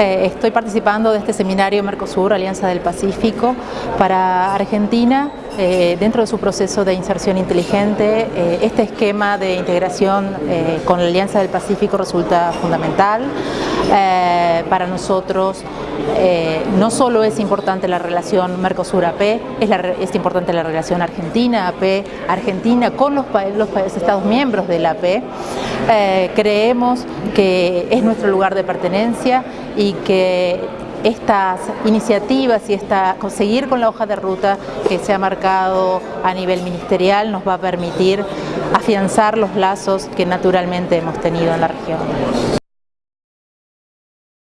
Eh, estoy participando de este seminario Mercosur, Alianza del Pacífico, para Argentina, eh, dentro de su proceso de inserción inteligente. Eh, este esquema de integración con la Alianza del Pacífico resulta fundamental. para nosotros no solo es importante la relación Mercosur-AP, es, es, importante la relación Argentina-AP, Argentina con los, los, Estados miembros de la AP. creemos que es nuestro lugar de pertenencia y que estas iniciativas y esta, conseguir con la hoja de ruta que se ha marcado a nivel ministerial nos va a permitir afianzar los lazos que naturalmente hemos tenido en la región.